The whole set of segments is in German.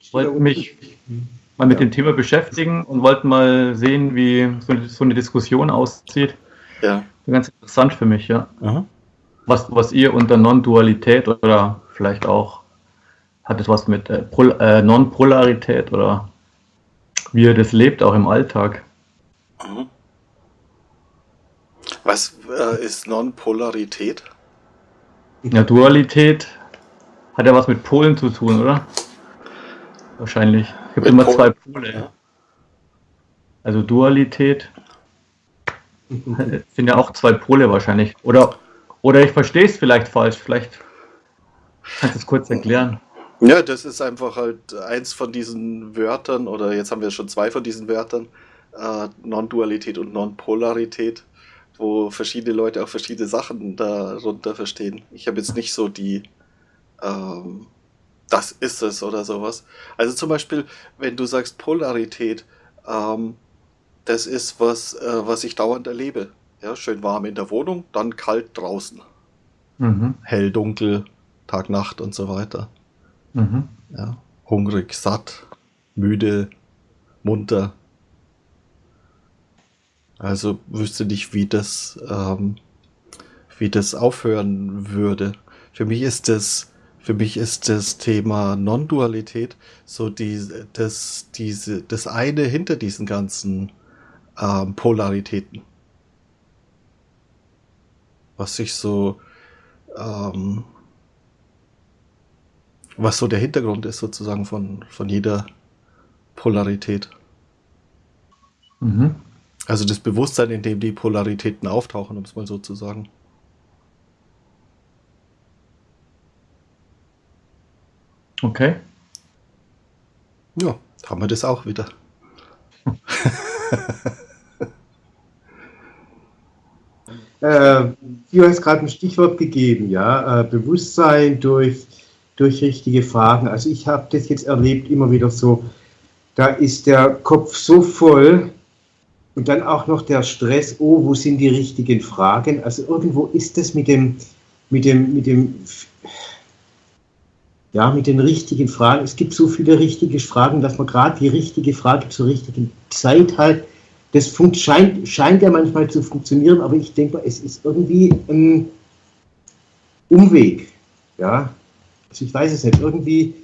Ich wollte mich mal mit ja. dem Thema beschäftigen und wollte mal sehen, wie so eine, so eine Diskussion aussieht. Ja. Ganz interessant für mich, ja. Aha. Was, was ihr unter Non-Dualität oder vielleicht auch hat es was mit äh, äh, Non-Polarität oder wie ihr das lebt, auch im Alltag. Mhm. Was äh, ist Non-Polarität? Ja, Dualität hat ja was mit Polen zu tun, oder? Wahrscheinlich. Es gibt mit immer Polen. zwei Pole. Ja. Also Dualität sind ja auch zwei Pole wahrscheinlich. Oder, oder ich verstehe es vielleicht falsch. Vielleicht kannst du es kurz erklären. Ja, das ist einfach halt eins von diesen Wörtern, oder jetzt haben wir schon zwei von diesen Wörtern, äh, Non-Dualität und Non-Polarität, wo verschiedene Leute auch verschiedene Sachen darunter verstehen. Ich habe jetzt nicht so die, ähm, das ist es oder sowas. Also zum Beispiel, wenn du sagst Polarität, ähm, das ist was, äh, was ich dauernd erlebe. Ja, schön warm in der Wohnung, dann kalt draußen. Mhm. Hell, dunkel, Tag, Nacht und so weiter. Mhm. Ja, hungrig, satt, müde, munter. Also wüsste nicht, wie das, ähm, wie das aufhören würde. Für mich ist das, für mich ist das Thema Non-Dualität so die, das, diese, das eine hinter diesen ganzen ähm, Polaritäten. Was sich so ähm, was so der Hintergrund ist sozusagen von, von jeder Polarität. Mhm. Also das Bewusstsein, in dem die Polaritäten auftauchen, um es mal so zu sagen. Okay. Ja, haben wir das auch wieder. äh, du hast gerade ein Stichwort gegeben, ja, äh, Bewusstsein durch durch richtige Fragen. Also ich habe das jetzt erlebt immer wieder so, da ist der Kopf so voll und dann auch noch der Stress, oh, wo sind die richtigen Fragen? Also irgendwo ist das mit dem, mit dem, mit dem, ja, mit den richtigen Fragen. Es gibt so viele richtige Fragen, dass man gerade die richtige Frage zur richtigen Zeit halt, das scheint, scheint ja manchmal zu funktionieren, aber ich denke mal, es ist irgendwie ein Umweg. Ja, also ich weiß es nicht, irgendwie,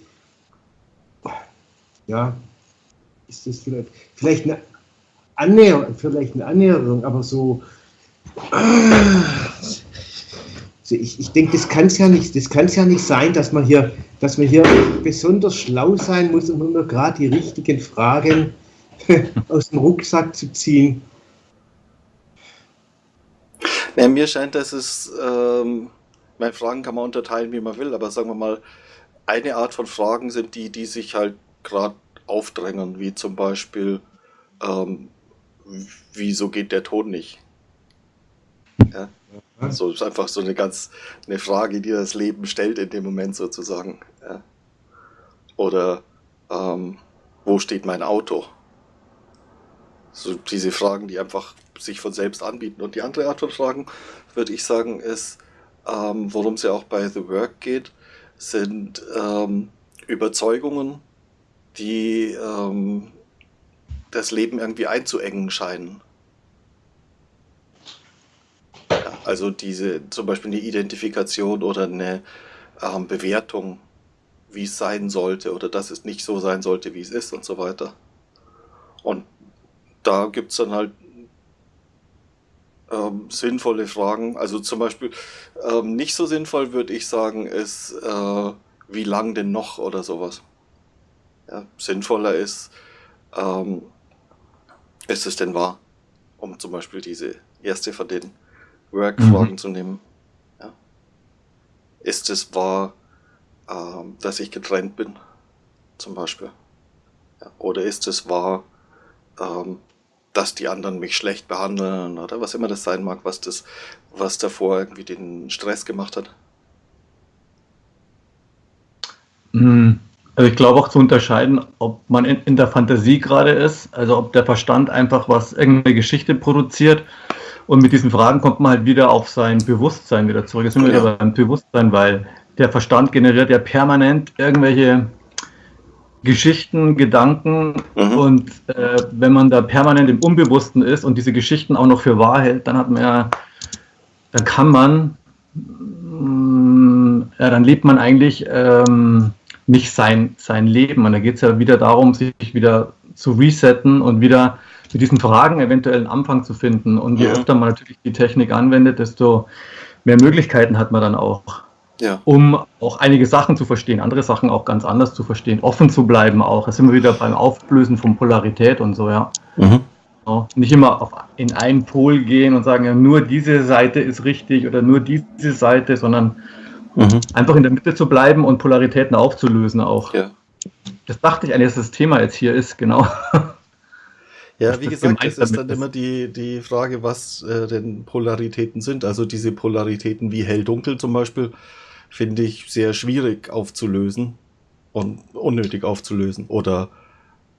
ja, ist das vielleicht, vielleicht eine Annäherung, vielleicht eine Annäherung, aber so, also ich, ich denke, das kann es ja nicht, das kann ja nicht sein, dass man hier, dass man hier besonders schlau sein muss, um nur gerade die richtigen Fragen aus dem Rucksack zu ziehen. Ja, mir scheint, dass es ähm, meine, Fragen kann man unterteilen, wie man will, aber sagen wir mal, eine Art von Fragen sind die, die sich halt gerade aufdrängen, wie zum Beispiel, ähm, wieso geht der Ton nicht? Ja? So ist einfach so eine ganz eine Frage, die das Leben stellt in dem Moment sozusagen. Ja? Oder ähm, wo steht mein Auto? So diese Fragen, die einfach sich von selbst anbieten. Und die andere Art von Fragen, würde ich sagen, ist, ähm, worum es ja auch bei The Work geht, sind ähm, Überzeugungen, die ähm, das Leben irgendwie einzuengen scheinen. Ja, also diese zum Beispiel eine Identifikation oder eine ähm, Bewertung, wie es sein sollte oder dass es nicht so sein sollte, wie es ist und so weiter. Und da gibt es dann halt ähm, sinnvolle Fragen. Also zum Beispiel ähm, nicht so sinnvoll würde ich sagen, ist, äh, wie lang denn noch oder sowas. Ja, sinnvoller ist, ähm, ist es denn wahr? Um zum Beispiel diese erste von den Work-Fragen mhm. zu nehmen. Ja. Ist es wahr, ähm, dass ich getrennt bin? Zum Beispiel. Ja. Oder ist es wahr, ähm, dass die anderen mich schlecht behandeln oder was immer das sein mag, was das, was davor irgendwie den Stress gemacht hat. Hm, also ich glaube auch zu unterscheiden, ob man in, in, der Fantasie gerade ist, also ob der Verstand einfach was, irgendeine Geschichte produziert und mit diesen Fragen kommt man halt wieder auf sein Bewusstsein wieder zurück. Jetzt sind wir ja. wieder beim Bewusstsein, weil der Verstand generiert ja permanent irgendwelche Geschichten, Gedanken mhm. und äh, wenn man da permanent im Unbewussten ist und diese Geschichten auch noch für wahr hält, dann hat man ja, dann kann man, mm, ja, dann lebt man eigentlich ähm, nicht sein, sein Leben. Und da geht es ja wieder darum, sich wieder zu resetten und wieder mit diesen Fragen eventuell einen Anfang zu finden. Und je mhm. öfter man natürlich die Technik anwendet, desto mehr Möglichkeiten hat man dann auch ja. um auch einige Sachen zu verstehen, andere Sachen auch ganz anders zu verstehen, offen zu bleiben auch. Da sind wir wieder beim Auflösen von Polarität und so, ja. Mhm. Ja, nicht immer auf, in einen Pol gehen und sagen, ja, nur diese Seite ist richtig oder nur diese Seite, sondern mhm. einfach in der Mitte zu bleiben und Polaritäten aufzulösen auch. Ja. Das dachte ich eigentlich, dass das Thema jetzt hier ist, genau. Ja, wie gesagt, es ist dann immer die, die Frage, was äh, denn Polaritäten sind. Also diese Polaritäten wie hell-dunkel zum Beispiel, finde ich sehr schwierig aufzulösen und unnötig aufzulösen. Oder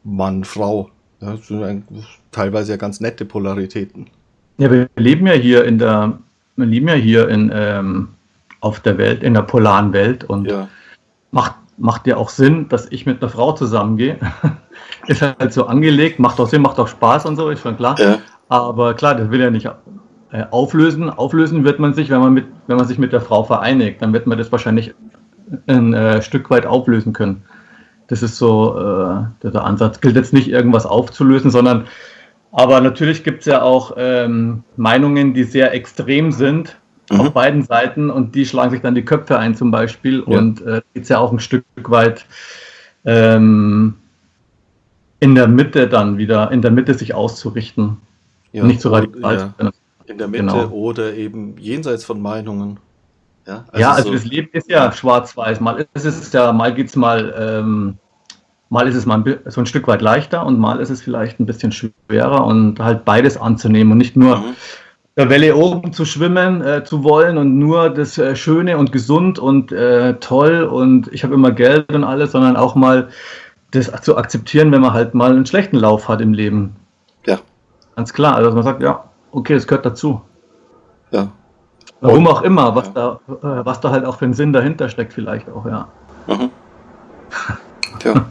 Mann, Frau. Ja, das sind teilweise ja ganz nette Polaritäten. Ja, wir leben ja hier in der, wir leben ja hier in, ähm, auf der Welt, in der polaren Welt und ja. macht, macht ja auch Sinn, dass ich mit einer Frau zusammengehe. ist halt so angelegt, macht auch Sinn, macht auch Spaß und so, ist schon klar. Ja. Aber klar, das will ja nicht äh, auflösen. Auflösen wird man sich, wenn man, mit, wenn man sich mit der Frau vereinigt. Dann wird man das wahrscheinlich ein äh, Stück weit auflösen können. Das ist so äh, der Ansatz. Gilt jetzt nicht, irgendwas aufzulösen, sondern aber natürlich gibt es ja auch ähm, Meinungen, die sehr extrem sind mhm. auf beiden Seiten und die schlagen sich dann die Köpfe ein zum Beispiel. Ja. Und äh, geht es ja auch ein Stück weit ähm, in der Mitte dann wieder, in der Mitte sich auszurichten. Ja, nicht so radikal. Ja. In der Mitte genau. oder eben jenseits von Meinungen. Ja, also, ja, also so das Leben ist ja schwarz-weiß. Mal ist es ja, mal geht's mal, ähm, mal ist es mal ein, so ein Stück weit leichter und mal ist es vielleicht ein bisschen schwerer und halt beides anzunehmen und nicht nur mhm. Der Welle oben zu schwimmen äh, zu wollen und nur das äh, Schöne und gesund und äh, toll und ich habe immer Geld und alles, sondern auch mal das zu akzeptieren, wenn man halt mal einen schlechten Lauf hat im Leben. Ja. Ganz klar, also dass man sagt, ja, okay, es gehört dazu. Ja. Warum auch immer, was, ja. da, äh, was da halt auch für einen Sinn dahinter steckt, vielleicht auch, ja. Mhm. Tja.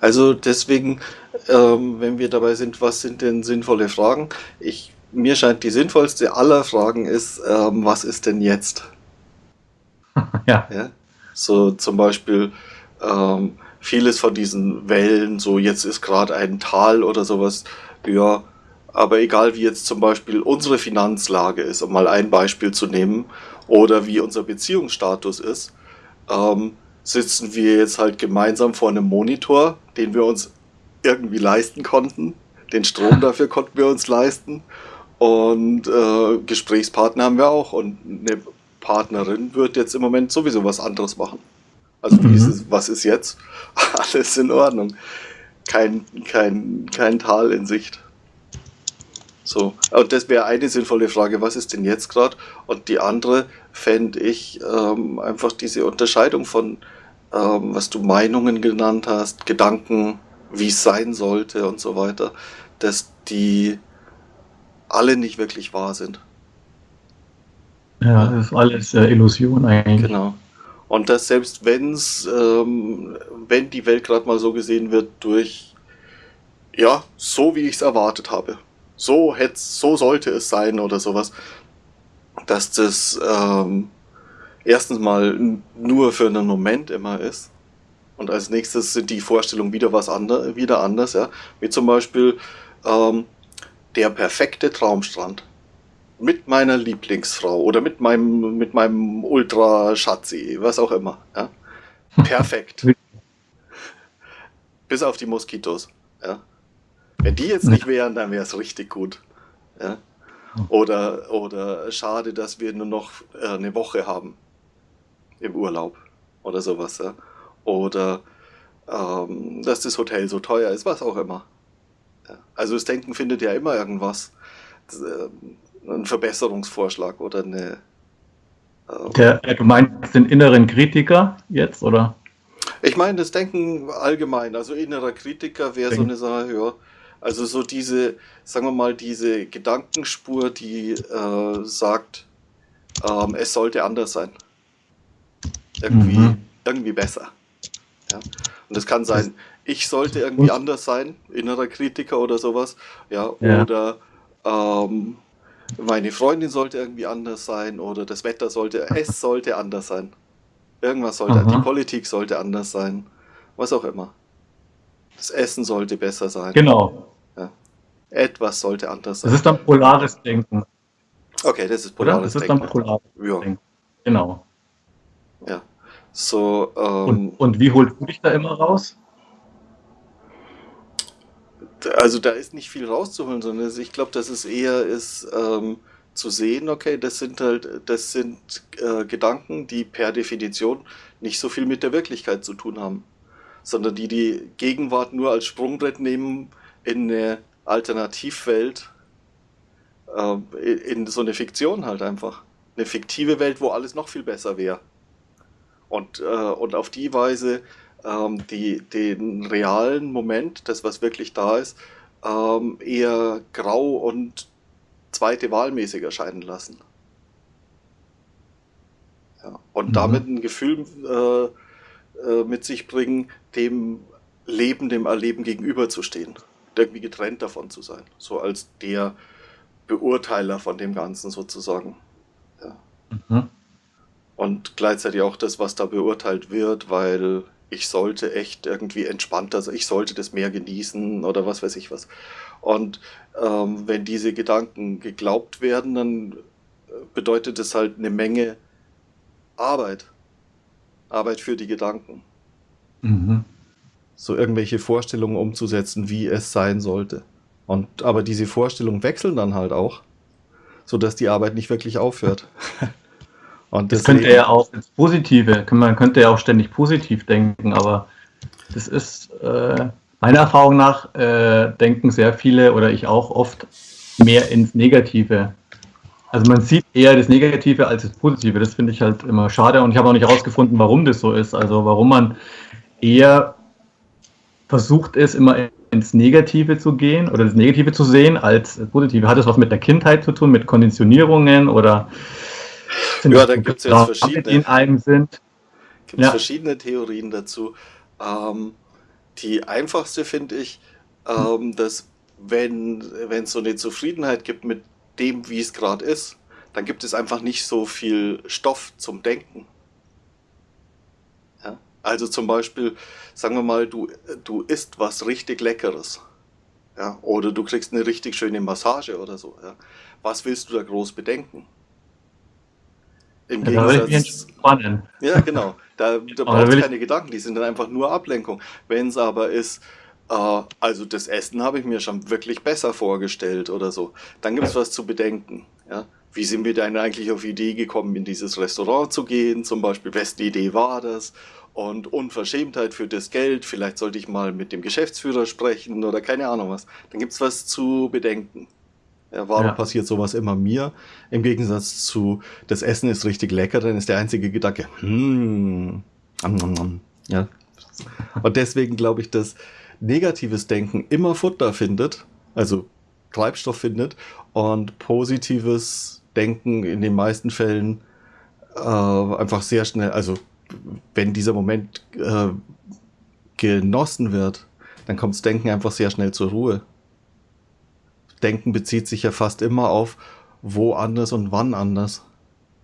Also deswegen, ähm, wenn wir dabei sind, was sind denn sinnvolle Fragen? Ich, mir scheint die sinnvollste aller Fragen ist, ähm, was ist denn jetzt? ja. ja. So zum Beispiel ähm, vieles von diesen Wellen, so jetzt ist gerade ein Tal oder sowas, ja, aber egal wie jetzt zum Beispiel unsere Finanzlage ist, um mal ein Beispiel zu nehmen, oder wie unser Beziehungsstatus ist, ähm, sitzen wir jetzt halt gemeinsam vor einem Monitor, den wir uns irgendwie leisten konnten. Den Strom dafür konnten wir uns leisten. Und äh, Gesprächspartner haben wir auch. Und eine Partnerin wird jetzt im Moment sowieso was anderes machen. Also mhm. ist es, was ist jetzt? Alles in Ordnung. Kein, kein, kein Tal in Sicht. So, und das wäre eine sinnvolle Frage, was ist denn jetzt gerade? Und die andere fände ich ähm, einfach diese Unterscheidung von, ähm, was du Meinungen genannt hast, Gedanken, wie es sein sollte und so weiter, dass die alle nicht wirklich wahr sind. Ja, das ist alles äh, Illusion eigentlich. Genau. Und dass selbst wenn's, ähm, wenn die Welt gerade mal so gesehen wird durch, ja, so wie ich es erwartet habe, so, hätte, so sollte es sein oder sowas, dass das ähm, erstens mal nur für einen Moment immer ist. Und als nächstes sind die Vorstellungen wieder was andere, wieder anders, ja. Wie zum Beispiel ähm, der perfekte Traumstrand mit meiner Lieblingsfrau oder mit meinem, mit meinem Ultra-Schatzi, was auch immer. Ja? Perfekt. Bis auf die Moskitos. Ja? Wenn die jetzt nicht wären, dann wäre es richtig gut. Ja? Oder, oder schade, dass wir nur noch äh, eine Woche haben im Urlaub oder sowas. Ja? Oder ähm, dass das Hotel so teuer ist, was auch immer. Also das Denken findet ja immer irgendwas. Das, äh, ein Verbesserungsvorschlag oder eine. Ähm, Der, du meinst den inneren Kritiker jetzt, oder? Ich meine das Denken allgemein. Also innerer Kritiker wäre so eine Sache, ja. Also so diese, sagen wir mal, diese Gedankenspur, die äh, sagt, ähm, es sollte anders sein. Irgendwie, mhm. irgendwie besser. Ja? Und das kann sein ich sollte irgendwie Und? anders sein, innerer Kritiker oder sowas. Ja, ja. oder ähm, meine Freundin sollte irgendwie anders sein oder das Wetter sollte, es sollte anders sein. Irgendwas sollte, Aha. die Politik sollte anders sein. Was auch immer. Das Essen sollte besser sein. Genau. Ja. Etwas sollte anders sein. Das ist dann polares Denken. Okay, das ist polares Denken. Das ist dann polares ja. Denken. Genau. Ja. So, ähm, und, und wie holst du dich da immer raus? Also da ist nicht viel rauszuholen, sondern ich glaube, dass es eher ist ähm, zu sehen, okay, das sind halt, das sind äh, Gedanken, die per Definition nicht so viel mit der Wirklichkeit zu tun haben, sondern die die Gegenwart nur als Sprungbrett nehmen in eine Alternativwelt, äh, in so eine Fiktion halt einfach. Eine fiktive Welt, wo alles noch viel besser wäre. Und, äh, und auf die Weise ähm, die, den realen Moment, das was wirklich da ist, ähm, eher grau und zweite Wahlmäßig erscheinen lassen. Ja, und mhm. damit ein Gefühl äh, äh, mit sich bringen, dem Leben, dem Erleben gegenüberzustehen. Irgendwie getrennt davon zu sein. So als der Beurteiler von dem Ganzen sozusagen. Ja. Mhm und gleichzeitig auch das, was da beurteilt wird, weil ich sollte echt irgendwie entspannter sein, ich sollte das mehr genießen oder was weiß ich was. Und ähm, wenn diese Gedanken geglaubt werden, dann äh, bedeutet das halt eine Menge Arbeit. Arbeit für die Gedanken. Mhm. So irgendwelche Vorstellungen umzusetzen, wie es sein sollte. Und aber diese Vorstellungen wechseln dann halt auch, sodass die Arbeit nicht wirklich aufhört. Und das könnte ja auch ins Positive, man könnte ja auch ständig positiv denken, aber das ist äh, meiner Erfahrung nach äh, denken sehr viele oder ich auch oft mehr ins Negative. Also man sieht eher das Negative als das Positive. Das finde ich halt immer schade und ich habe auch nicht herausgefunden, warum das so ist. Also warum man eher versucht ist, immer ins Negative zu gehen oder das Negative zu sehen als das Positive. Hat das was mit der Kindheit zu tun, mit Konditionierungen oder ja, da gibt es jetzt verschiedene. In einem sind. Gibt ja. verschiedene Theorien dazu. Ähm, die einfachste finde ich, ähm, dass wenn es so eine Zufriedenheit gibt mit dem, wie es gerade ist, dann gibt es einfach nicht so viel Stoff zum Denken. Ja? Also zum Beispiel, sagen wir mal, du, du isst was richtig Leckeres. Ja? Oder du kriegst eine richtig schöne Massage oder so. Ja? Was willst du da groß bedenken? Im Gegensatz. Ja, genau. Da, da braucht es keine Gedanken, die sind dann einfach nur Ablenkung. Wenn es aber ist, äh, also das Essen habe ich mir schon wirklich besser vorgestellt oder so, dann gibt es was zu bedenken. Ja? Wie sind wir denn eigentlich auf die Idee gekommen, in dieses Restaurant zu gehen? Zum Beispiel, wessen Idee war das? Und Unverschämtheit für das Geld, vielleicht sollte ich mal mit dem Geschäftsführer sprechen oder keine Ahnung was. Dann gibt es was zu bedenken. Ja, warum ja. passiert sowas immer mir? Im Gegensatz zu, das Essen ist richtig lecker, dann ist der einzige Gedanke, hm, ja. Und deswegen glaube ich, dass negatives Denken immer Futter findet, also Treibstoff findet, und positives Denken in den meisten Fällen äh, einfach sehr schnell, also wenn dieser Moment äh, genossen wird, dann kommt das Denken einfach sehr schnell zur Ruhe. Denken bezieht sich ja fast immer auf wo anders und wann anders.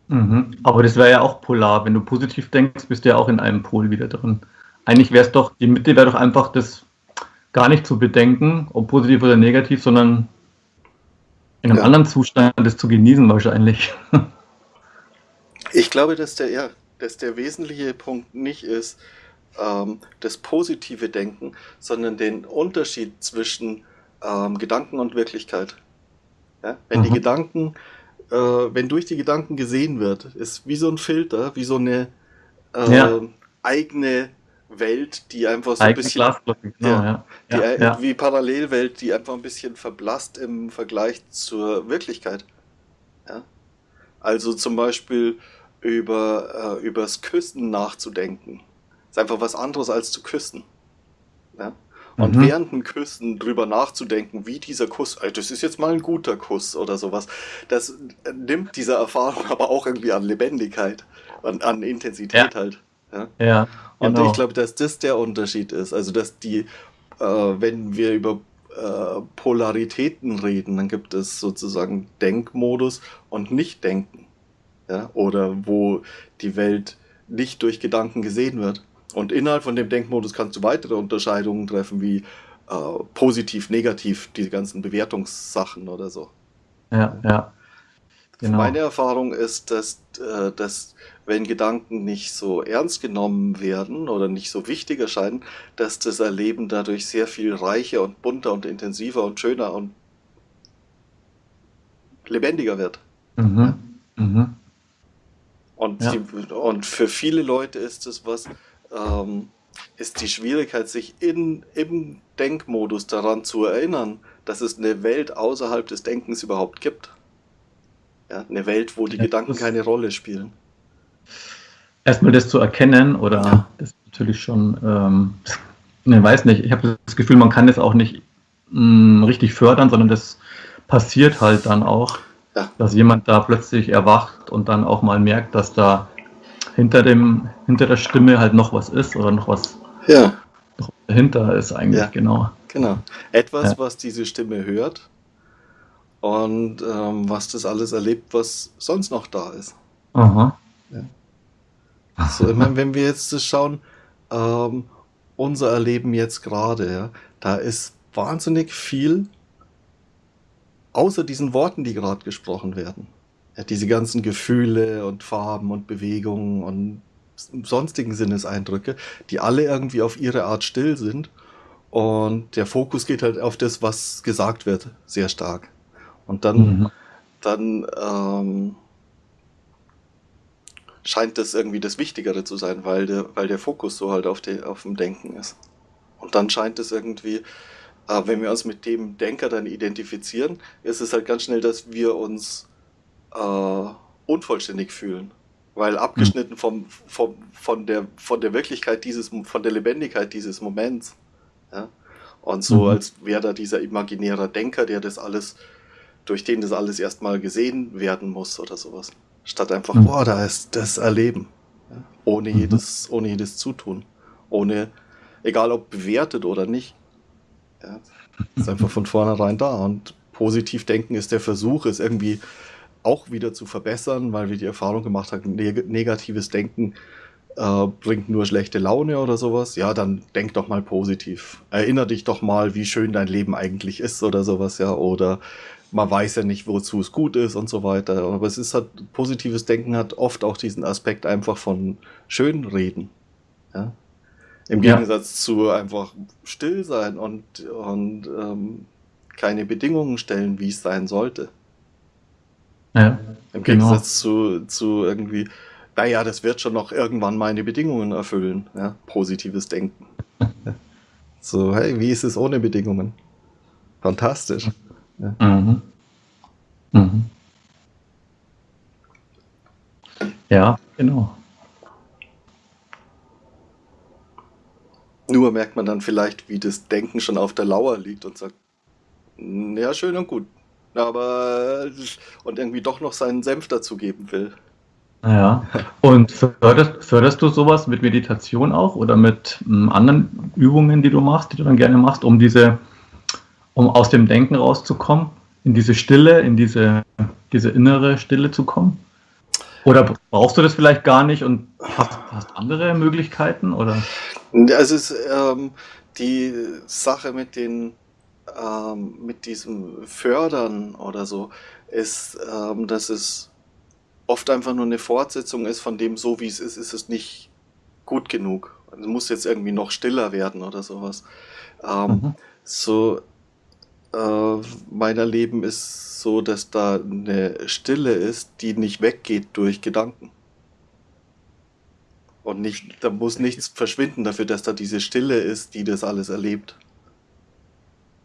Mhm. Aber das wäre ja auch polar. Wenn du positiv denkst, bist du ja auch in einem Pol wieder drin. Eigentlich wäre es doch, die Mitte wäre doch einfach das gar nicht zu bedenken, ob positiv oder negativ, sondern in einem ja. anderen Zustand das zu genießen wahrscheinlich. Ich glaube, dass der, ja, dass der wesentliche Punkt nicht ist ähm, das positive Denken, sondern den Unterschied zwischen ähm, Gedanken und Wirklichkeit. Ja? Wenn mhm. die Gedanken, äh, wenn durch die Gedanken gesehen wird, ist wie so ein Filter, wie so eine äh, ja. eigene Welt, die einfach so ein bisschen genau, ja, die, ja, wie Parallelwelt, die einfach ein bisschen verblasst im Vergleich zur Wirklichkeit. Ja? Also zum Beispiel über äh, übers Küssen nachzudenken, ist einfach was anderes als zu küssen. Ja? Und mhm. während dem Küssen drüber nachzudenken, wie dieser Kuss, das ist jetzt mal ein guter Kuss oder sowas, das nimmt dieser Erfahrung aber auch irgendwie an Lebendigkeit, an, an Intensität ja. halt. Ja. ja genau. Und ich glaube, dass das der Unterschied ist. Also, dass die, äh, wenn wir über äh, Polaritäten reden, dann gibt es sozusagen Denkmodus und Nicht-Denken. Ja? Oder wo die Welt nicht durch Gedanken gesehen wird. Und innerhalb von dem Denkmodus kannst du weitere Unterscheidungen treffen, wie äh, positiv, negativ, diese ganzen Bewertungssachen oder so. Ja, ja. Genau. Meine Erfahrung ist, dass, äh, dass wenn Gedanken nicht so ernst genommen werden oder nicht so wichtig erscheinen, dass das Erleben dadurch sehr viel reicher und bunter und intensiver und schöner und lebendiger wird. Mhm. Mhm. Und, ja. die, und für viele Leute ist es was, ähm, ist die Schwierigkeit, sich in, im Denkmodus daran zu erinnern, dass es eine Welt außerhalb des Denkens überhaupt gibt. Ja, eine Welt, wo die ja, Gedanken keine Rolle spielen. Erstmal das zu erkennen, oder ja. das ist natürlich schon, ähm, ich weiß nicht, ich habe das Gefühl, man kann das auch nicht mh, mm, richtig fördern, sondern das passiert halt dann auch, ja. dass jemand da plötzlich erwacht und dann auch mal merkt, dass da hinter dem, hinter der Stimme halt noch was ist oder noch was ja. noch dahinter ist eigentlich, ja. genau. Genau. Etwas, ja. was diese Stimme hört und ähm, was das alles erlebt, was sonst noch da ist. Aha. Ja. So, ich meine, wenn wir jetzt das schauen, ähm, unser Erleben jetzt gerade, ja, da ist wahnsinnig viel außer diesen Worten, die gerade gesprochen werden diese ganzen Gefühle und Farben und Bewegungen und sonstigen Sinneseindrücke, die alle irgendwie auf ihre Art still sind. Und der Fokus geht halt auf das, was gesagt wird, sehr stark. Und dann, mhm. dann ähm, scheint das irgendwie das Wichtigere zu sein, weil der, weil der Fokus so halt auf, die, auf dem Denken ist. Und dann scheint es irgendwie, äh, wenn wir uns mit dem Denker dann identifizieren, ist es halt ganz schnell, dass wir uns äh, unvollständig fühlen. Weil abgeschnitten vom, vom, von, der, von der Wirklichkeit dieses, von der Lebendigkeit dieses Moments. Ja? Und so, mhm. als wäre da dieser imaginäre Denker, der das alles, durch den das alles erstmal gesehen werden muss oder sowas. Statt einfach, mhm. boah, da ist das Erleben. Ja? Ohne, mhm. jedes, ohne jedes Zutun. Ohne, egal ob bewertet oder nicht. Ja? Ist einfach von vornherein da. Und positiv denken ist der Versuch, es irgendwie auch wieder zu verbessern, weil wir die Erfahrung gemacht haben, neg negatives Denken äh, bringt nur schlechte Laune oder sowas. Ja, dann denk doch mal positiv. Erinner dich doch mal, wie schön dein Leben eigentlich ist oder sowas, ja. Oder man weiß ja nicht, wozu es gut ist und so weiter. Aber es ist halt, positives Denken hat oft auch diesen Aspekt einfach von Schönreden. Ja? Im Gegensatz ja. zu einfach still sein und, und ähm, keine Bedingungen stellen, wie es sein sollte. Ja, Im genau. Gegensatz zu, zu irgendwie, naja, das wird schon noch irgendwann meine Bedingungen erfüllen. Ja? Positives Denken. so, hey, wie ist es ohne Bedingungen? Fantastisch. Ja. Mhm. Mhm. Ja, genau. Nur merkt man dann vielleicht, wie das Denken schon auf der Lauer liegt und sagt, ja, schön und gut aber und irgendwie doch noch seinen Senf dazugeben will. Ja, und förderst, förderst du sowas mit Meditation auch oder mit m, hm, anderen Übungen, die du machst, die du dann gerne machst, um diese, um aus dem Denken rauszukommen, in diese Stille, in diese, diese innere Stille zu kommen? Oder brauchst du das vielleicht gar nicht und hast, hast andere Möglichkeiten? Oder? Also es, ähm, die Sache mit den ähm, mit diesem Fördern oder so, ist, ähm, dass es oft einfach nur eine Fortsetzung ist von dem, so wie es ist, ist es nicht gut genug. Es muss jetzt irgendwie noch stiller werden oder sowas. Ähm, mhm. So, äh, mein Erleben ist so, dass da eine Stille ist, die nicht weggeht durch Gedanken. Und nicht, da muss nichts verschwinden dafür, dass da diese Stille ist, die das alles erlebt.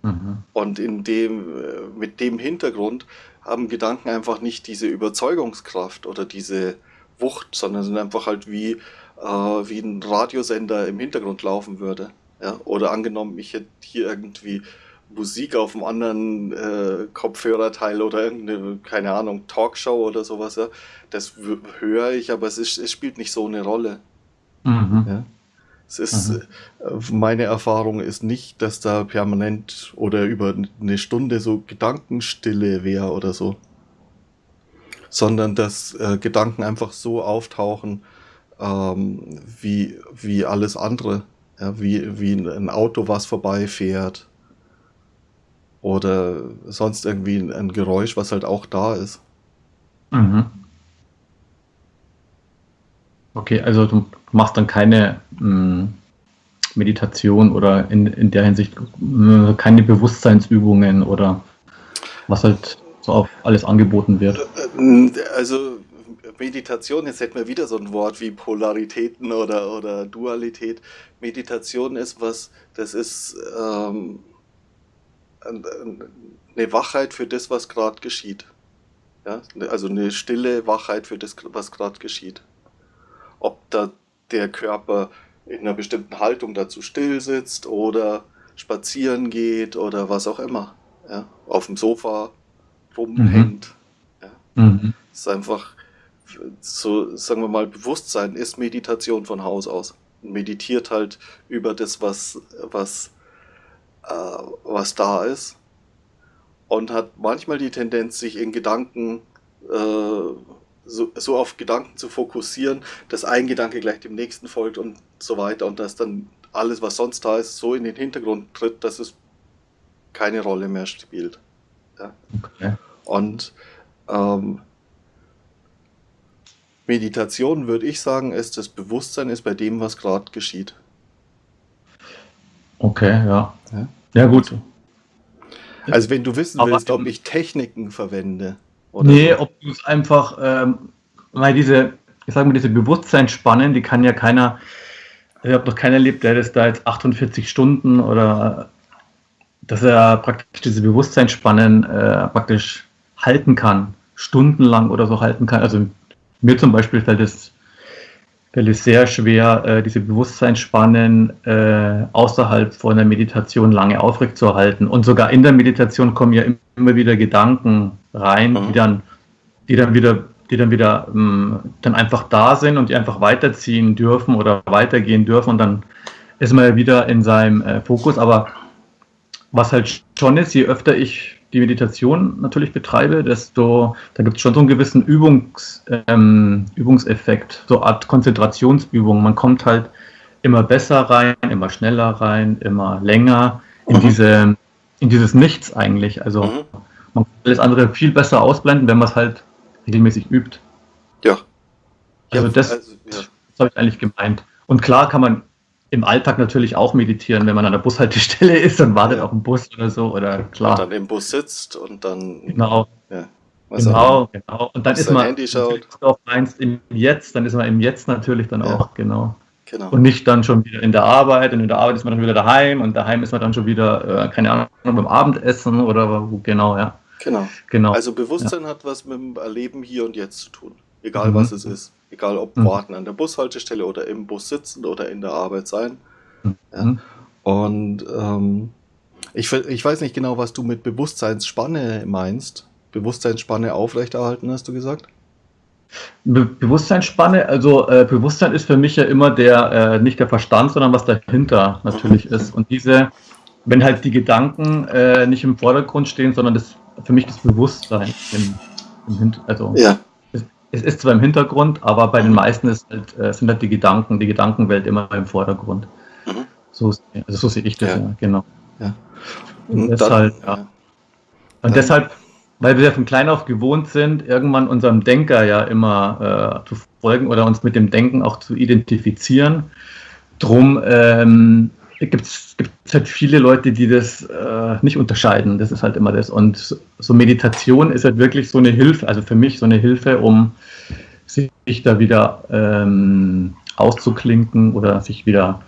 Mhm. Und in dem, äh, mit dem Hintergrund haben Gedanken einfach nicht diese Überzeugungskraft oder diese Wucht, sondern sind einfach halt wie, äh, wie ein Radiosender im Hintergrund laufen würde. Ja? Oder angenommen, ich hätte hier irgendwie Musik auf einem anderen äh, Kopfhörerteil oder irgendeine, keine Ahnung, Talkshow oder sowas, ja. Das höre ich, aber es, ist, es spielt nicht so eine Rolle. Mhm. Ja? Es ist, mhm. Äh, meine Erfahrung ist nicht, dass da permanent oder über eine Stunde so Gedankenstille wäre oder so. Sondern dass äh, Gedanken einfach so auftauchen, ähm, wie, wie alles andere. Ja, wie, wie ein Auto, was vorbeifährt. Oder sonst irgendwie ein, ein Geräusch, was halt auch da ist. Mhm. Okay, also du machst dann keine mh, hm, Meditation oder in, in der Hinsicht mh, äh, keine Bewusstseinsübungen oder was halt so auf alles angeboten wird. Äh, also Meditation, jetzt hätten wir wieder so ein Wort wie Polaritäten oder, oder Dualität. Meditation ist was, das ist ähm, eine Wachheit für das, was gerade geschieht. Ja? Also eine stille Wachheit für das, was gerade geschieht ob da der Körper in einer bestimmten Haltung dazu still sitzt oder spazieren geht oder was auch immer. Ja? Auf dem Sofa rumhängt. Mhm. Ja? Mhm. Es ist einfach so, sagen wir mal, Bewusstsein ist Meditation von Haus aus. Meditiert halt über das, was, was, äh, was da ist. Und hat manchmal die Tendenz, sich in Gedanken äh, so, so auf Gedanken zu fokussieren, dass ein Gedanke gleich dem nächsten folgt und so weiter und dass dann alles, was sonst da ist, so in den Hintergrund tritt, dass es keine Rolle mehr spielt. Ja? Okay. Und ähm, Meditation, würde ich sagen, ist das Bewusstsein ist bei dem, was gerade geschieht. Okay, ja. Ja, ja gut. Also wenn du wissen willst, ob ich Techniken verwende, oder nee, ob du es einfach, ähm, weil diese, ich sage mal, diese Bewusstseinsspannen, die kann ja keiner, ich habe noch keiner erlebt, der das da jetzt 48 Stunden oder dass er praktisch diese Bewusstseinsspannen äh, praktisch halten kann, stundenlang oder so halten kann. Also mir zum Beispiel fällt es, fällt es sehr schwer, äh, diese Bewusstseinsspannen äh, außerhalb von der Meditation lange aufrechtzuerhalten. Und sogar in der Meditation kommen ja immer wieder Gedanken rein, mhm. die dann, die dann wieder, die dann wieder ähm, dann einfach da sind und die einfach weiterziehen dürfen oder weitergehen dürfen und dann ist man ja wieder in seinem äh, Fokus. Aber was halt schon ist, je öfter ich die Meditation natürlich betreibe, desto, da gibt es schon so einen gewissen Übungs, ähm, Übungseffekt, so eine Art Konzentrationsübung. Man kommt halt immer besser rein, immer schneller rein, immer länger in mhm. diese, in dieses Nichts eigentlich. Also mhm. Man kann alles andere viel besser ausblenden, wenn man es halt regelmäßig übt. Ja. Also das, also, ja. das habe ich eigentlich gemeint. Und klar kann man im Alltag natürlich auch meditieren, wenn man an der Bushaltestelle ist und wartet ja. auf einen Bus oder so, oder klar. Und dann im Bus sitzt und dann. Genau. Ja. genau, genau. Und dann ist man, Handy schaut. auch meinst, im Jetzt, dann ist man im Jetzt natürlich dann ja. auch, genau. Genau. Und nicht dann schon wieder in der Arbeit und in der Arbeit ist man dann wieder daheim und daheim ist man dann schon wieder, äh, keine Ahnung, beim Abendessen oder wo, genau, ja. Genau. genau. Also Bewusstsein ja. hat was mit dem Erleben hier und jetzt zu tun. Egal mhm. was es ist. Egal ob mhm. warten an der Bushaltestelle oder im Bus sitzen oder in der Arbeit sein. Mhm. Ja. Und ähm, ich, ich weiß nicht genau, was du mit Bewusstseinsspanne meinst. Bewusstseinsspanne aufrechterhalten, hast du gesagt? Be Bewusstseinsspanne, also äh, Bewusstsein ist für mich ja immer der, äh, nicht der Verstand, sondern was dahinter natürlich mhm. ist. Und diese, wenn halt die Gedanken äh, nicht im Vordergrund stehen, sondern das für mich das Bewusstsein im, im. Also ja. es, es, ist zwar im Hintergrund, aber bei den meisten ist halt, äh, sind halt die Gedanken, die Gedankenwelt immer im Vordergrund. Mhm. So, also so sehe ich das, ja. ja genau. Ja. Und, Und deshalb, dann, ja. Und deshalb, weil wir ja von klein auf gewohnt sind, irgendwann unserem Denker ja immer äh, zu folgen oder uns mit dem Denken auch zu identifizieren. Drum ähm, gibt es halt viele Leute, die das äh, nicht unterscheiden. Das ist halt immer das. Und so Meditation ist halt wirklich so eine Hilfe, also für mich so eine Hilfe, um sich da wieder ähm, auszuklinken oder sich wieder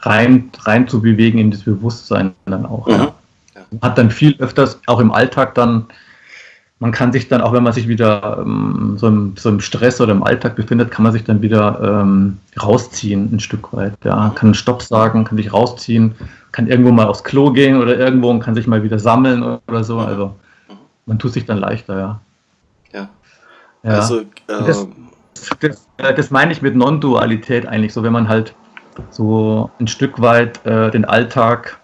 rein, rein zu bewegen in das Bewusstsein dann auch. Mhm. Ja. Hat dann viel öfters auch im Alltag dann man kann sich dann, auch wenn man sich wieder ähm, so, im, so, im, Stress oder im Alltag befindet, kann man sich dann wieder ähm, rausziehen ein Stück weit. Ja, kann Stopp sagen, kann sich rausziehen, kann irgendwo mal aufs Klo gehen oder irgendwo und kann sich mal wieder sammeln oder so. Also man tut sich dann leichter, ja. Ja. ja. Also das, ähm, das das, das, äh, das meine ich mit Non-Dualität eigentlich, so wenn man halt so ein Stück weit äh, den Alltag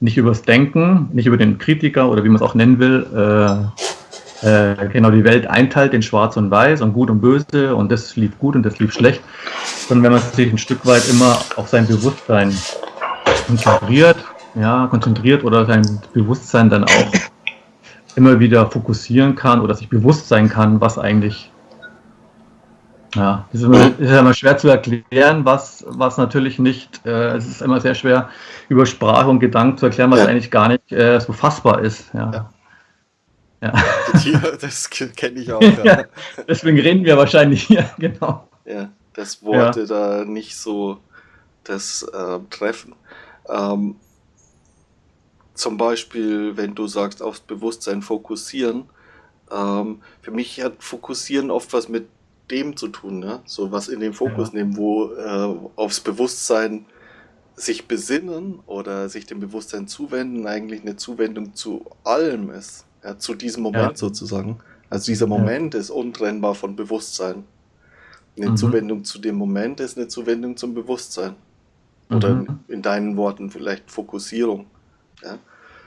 nicht übers Denken, nicht über den Kritiker oder wie man es auch nennen will, äh, äh, genau die Welt einteilt in Schwarz und Weiß und Gut und Böse und das lief gut und das lief schlecht, sondern wenn man sich ein Stück weit immer auf sein Bewusstsein konzentriert, ja, konzentriert oder sein Bewusstsein dann auch immer wieder fokussieren kann oder sich bewusst sein kann, was eigentlich ja, das ist immer, ist immer schwer zu erklären, was, was natürlich nicht, äh, es ist immer sehr schwer, über Sprache und Gedanken zu erklären, was ja. eigentlich gar nicht äh, so fassbar ist. Ja. ja. Ja. das kenne ich auch. Ja. deswegen reden wir wahrscheinlich hier, genau. Ja, dass Worte da nicht so das äh, treffen. Ähm, zum Beispiel, wenn du sagst, aufs Bewusstsein fokussieren. Ähm, für mich hat Fokussieren oft was mit dem zu tun, ne? so was in den Fokus ja. nehmen, wo äh, aufs Bewusstsein sich besinnen oder sich dem Bewusstsein zuwenden eigentlich eine Zuwendung zu allem ist, ja, zu diesem Moment ja. sozusagen. Also dieser Moment ist untrennbar von Bewusstsein. Eine mhm. Zuwendung zu dem Moment ist eine Zuwendung zum Bewusstsein. Oder mhm. in deinen Worten vielleicht Fokussierung. Ja?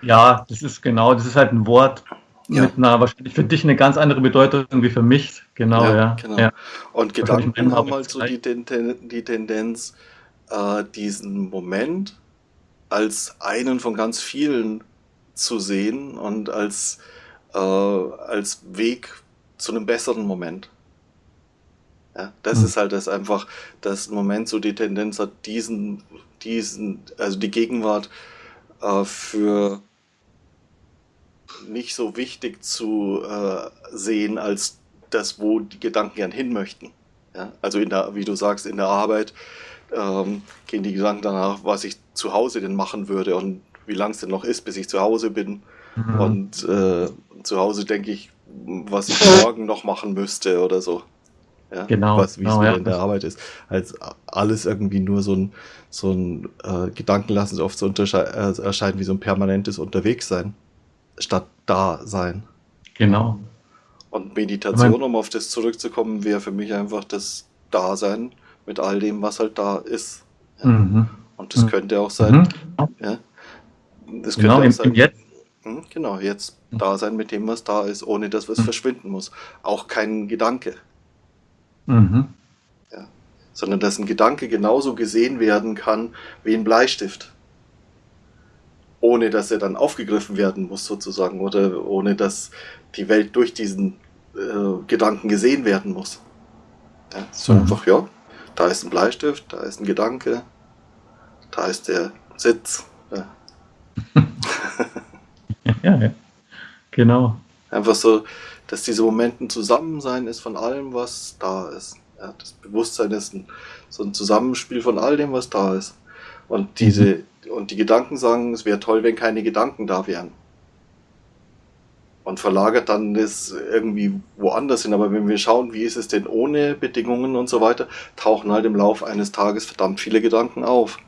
ja, das ist genau, das ist halt ein Wort, ja. mit einer wahrscheinlich für dich eine ganz andere Bedeutung wie für mich. Genau, ja. ja. Genau. ja. Und Gedanken haben halt so die, die Tendenz, äh, diesen Moment als einen von ganz vielen zu sehen und als, äh, als Weg zu einem besseren Moment. Ja, das mhm. ist halt das einfach, das Moment so die Tendenz hat, diesen, diesen, also die Gegenwart äh, für nicht so wichtig zu äh, sehen als das, wo die Gedanken gern hin möchten. Ja? Also in der, wie du sagst, in der Arbeit ähm, gehen die Gedanken danach, was ich zu Hause denn machen würde und wie lang es denn noch ist, bis ich zu Hause bin. Mhm. Und äh, zu Hause denke ich, was ich morgen noch machen müsste oder so. Ja, genau. Was, wie es genau, ja. in der Arbeit ist. Als alles irgendwie nur so ein, so ein äh, Gedanken lassen sich oft so äh, erscheinen wie so ein permanentes Unterwegssein statt Dasein. Genau. Und Meditation, um auf das zurückzukommen, wäre für mich einfach das Dasein mit all dem, was halt da ist. Ja. Mhm. Und das mhm. könnte auch sein, mhm. ja, das könnte genau, auch sein, jetzt. Hm, genau, jetzt da sein mit dem, was da ist, ohne dass was mhm. verschwinden muss. Auch kein Gedanke. Mhm. Ja. Sondern dass ein Gedanke genauso gesehen werden kann wie ein Bleistift ohne dass er dann aufgegriffen werden muss sozusagen oder ohne dass die Welt durch diesen äh, Gedanken gesehen werden muss. Ja, so mhm. einfach, ja, da ist ein Bleistift, da ist ein Gedanke, da ist der Sitz. Ja, ja, ja. genau. Einfach so, dass diese Momente Zusammensein ist von allem, was da ist. Ja, das Bewusstsein ist ein, so ein Zusammenspiel von all dem, was da ist. Und diese, mhm und die Gedanken sagen, es wäre toll, wenn keine Gedanken da wären. Und verlagert dann das irgendwie woanders hin. Aber wenn wir schauen, wie ist es denn ohne Bedingungen und so weiter, tauchen halt im Laufe eines Tages verdammt viele Gedanken auf.